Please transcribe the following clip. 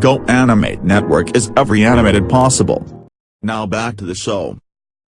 Go Animate Network is every animated possible. Now back to the show.